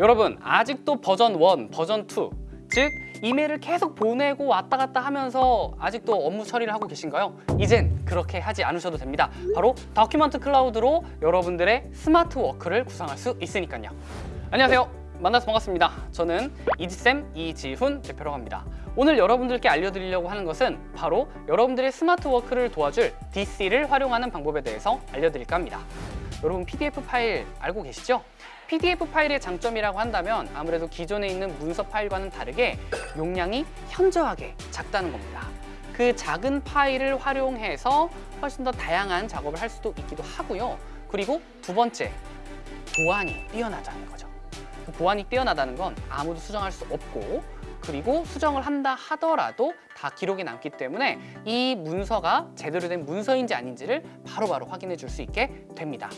여러분 아직도 버전 1, 버전 2, 즉 이메일을 계속 보내고 왔다 갔다 하면서 아직도 업무 처리를 하고 계신가요? 이젠 그렇게 하지 않으셔도 됩니다. 바로 Document Cloud로 여러분들의 smart work를 구상할 수 있으니까요. 안녕하세요. 만나서 반갑습니다. 저는 이지쌤 이지훈 대표라고 합니다. 오늘 여러분들께 알려드리려고 하는 것은 바로 여러분들의 smart work를 도와줄 DC를 활용하는 방법에 대해서 알려드릴까 합니다. 여러분 PDF 파일 알고 계시죠? PDF 파일의 장점이라고 한다면 아무래도 기존에 있는 문서 파일과는 다르게 용량이 현저하게 작다는 겁니다. 그 작은 파일을 활용해서 훨씬 더 다양한 작업을 할 수도 있기도 하고요. 그리고 두 번째, 보안이 뛰어나다는 거죠. 그 보안이 뛰어나다는 건 아무도 수정할 수 없고 그리고 수정을 한다 하더라도 다 기록이 남기 때문에 이 문서가 제대로 된 문서인지 아닌지를 바로바로 확인해 줄 수 있게 됩니다.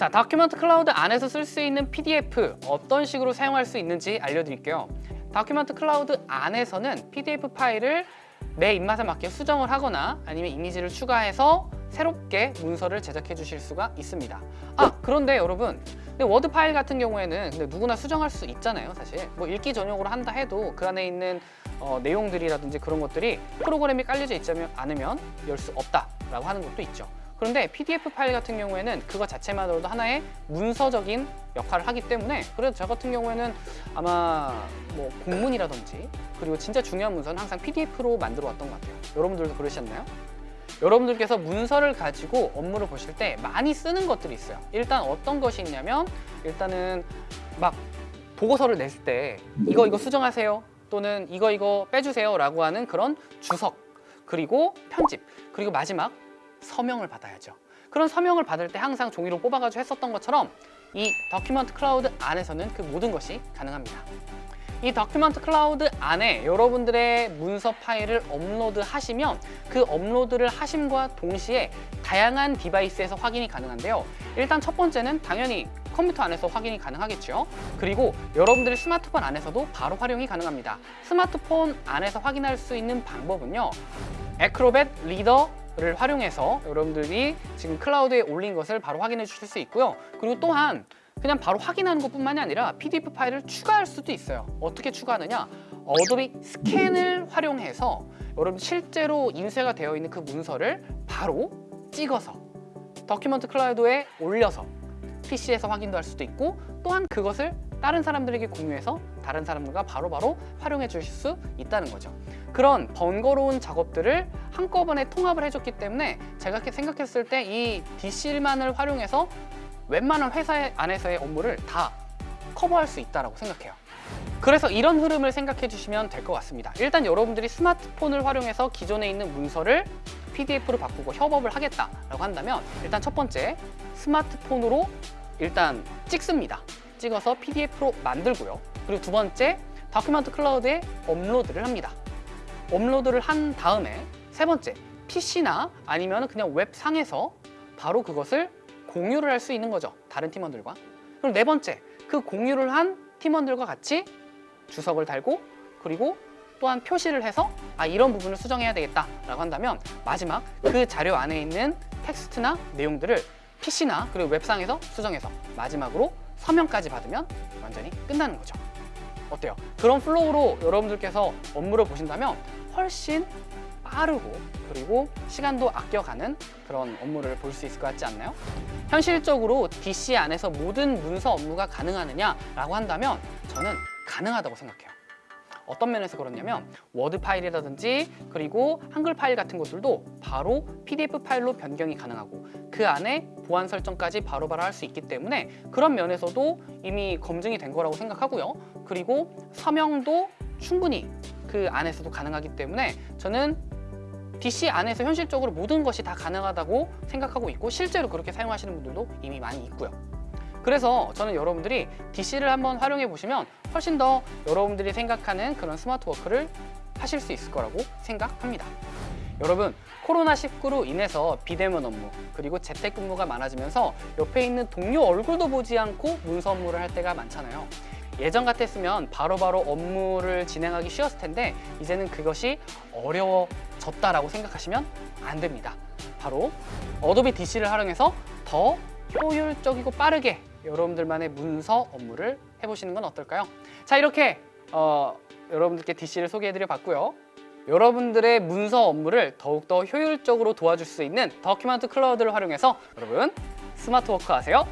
자, Document Cloud 안에서 쓸 수 있는 PDF 어떤 식으로 사용할 수 있는지 알려드릴게요. Document Cloud 안에서는 PDF 파일을 내 입맛에 맞게 수정을 하거나 아니면 이미지를 추가해서 새롭게 문서를 제작해 주실 수가 있습니다. 아, 그런데 여러분 Word 파일 같은 경우에는 근데 누구나 수정할 수 있잖아요, 사실. 뭐 읽기 전용으로 한다 해도 그 안에 있는 어, 내용들이라든지 그런 것들이 프로그램이 깔려져 있지 않으면 열 수 없다라고 하는 것도 있죠. 그런데 PDF 파일 같은 경우에는 그거 자체만으로도 하나의 문서적인 역할을 하기 때문에 그래서 저 같은 경우에는 아마 뭐 공문이라든지 그리고 진짜 중요한 문서는 항상 PDF로 만들어 왔던 것 같아요. 여러분들도 그러셨나요? 여러분들께서 문서를 가지고 업무를 보실 때 많이 쓰는 것들이 있어요. 일단 어떤 것이 있냐면 일단은 막 보고서를 냈을 때 이거 이거 수정하세요 또는 이거 이거 빼주세요 라고 하는 그런 주석 그리고 편집 그리고 마지막 서명을 받아야죠. 그런 서명을 받을 때 항상 종이로 뽑아가지고 했었던 것처럼 이 Document Cloud 안에서는 그 모든 것이 가능합니다. 이 Document Cloud 안에 여러분들의 문서 파일을 업로드 하시면 그 업로드를 하심과 동시에 다양한 device에서 확인이 가능한데요. 일단 첫 번째는 당연히 컴퓨터 안에서 확인이 가능하겠죠. 그리고 여러분들의 스마트폰 안에서도 바로 활용이 가능합니다. 스마트폰 안에서 확인할 수 있는 방법은요. Acrobat Reader 를 활용해서 여러분들이 지금 클라우드에 올린 것을 바로 확인해 주실 수 있고요. 그리고 또한 그냥 바로 확인하는 것뿐만이 아니라 PDF 파일을 추가할 수도 있어요. 어떻게 추가하느냐? Adobe Scan을 활용해서 여러분 실제로 인쇄가 되어 있는 그 문서를 바로 찍어서 다큐멘트 클라우드에 올려서 PC에서 확인도 할 수도 있고 또한 그것을 다른 사람들에게 공유해서 다른 사람들과 바로바로 활용해 주실 수 있다는 거죠. 그런 번거로운 작업들을 한꺼번에 통합을 해줬기 때문에 제가 생각했을 때 이 DC만을 활용해서 웬만한 회사 안에서의 업무를 다 커버할 수 있다고 생각해요. 그래서 이런 흐름을 생각해 주시면 될 것 같습니다. 일단 여러분들이 스마트폰을 활용해서 기존에 있는 문서를 PDF로 바꾸고 협업을 하겠다라고 한다면 일단 첫 번째 스마트폰으로 일단 찍습니다. 찍어서 PDF로 만들고요. 그리고 두 번째 다큐멘트 클라우드에 업로드를 합니다. 업로드를 한 다음에 세 번째 PC나 아니면 그냥 웹상에서 바로 그것을 공유를 할 수 있는 거죠. 다른 팀원들과. 그리고 네 번째, 그 공유를 한 팀원들과 같이 주석을 달고 그리고 또한 표시를 해서 아 이런 부분을 수정해야 되겠다라고 한다면 마지막 그 자료 안에 있는 텍스트나 내용들을 PC나 그리고 웹상에서 수정해서 마지막으로 서명까지 받으면 완전히 끝나는 거죠. 어때요? 그런 flow로 여러분들께서 업무를 보신다면 훨씬 빠르고 그리고 시간도 아껴가는 그런 업무를 볼 수 있을 것 같지 않나요? 현실적으로 DC 안에서 모든 문서 업무가 가능하느냐라고 한다면 저는 가능하다고 생각해요. 어떤 면에서 그렇냐면 워드 파일이라든지 그리고 한글 파일 같은 것들도 바로 PDF 파일로 변경이 가능하고 그 안에 보안 설정까지 바로바로 할 수 있기 때문에 그런 면에서도 이미 검증이 된 거라고 생각하고요. 그리고 서명도 충분히 그 안에서도 가능하기 때문에 저는 DC 안에서 현실적으로 모든 것이 다 가능하다고 생각하고 있고 실제로 그렇게 사용하시는 분들도 이미 많이 있고요. 그래서 저는 여러분들이 DC를 한번 활용해 보시면 훨씬 더 여러분들이 생각하는 그런 스마트 워크를 하실 수 있을 거라고 생각합니다. 여러분 코로나19로 인해서 비대면 업무 그리고 재택근무가 많아지면서 옆에 있는 동료 얼굴도 보지 않고 문서 업무를 할 때가 많잖아요. 예전 같았으면 바로바로 바로 업무를 진행하기 쉬웠을 텐데 이제는 그것이 어려워졌다라고 생각하시면 안 됩니다. 바로 Adobe DC를 활용해서 더 효율적이고 빠르게 여러분들만의 문서 업무를 해보시는 건 어떨까요? 자 이렇게 어, 여러분들께 DC를 소개해드려 봤고요. 여러분들의 문서 업무를 더욱더 효율적으로 도와줄 수 있는 Document Cloud를 활용해서 여러분 스마트 워크 하세요.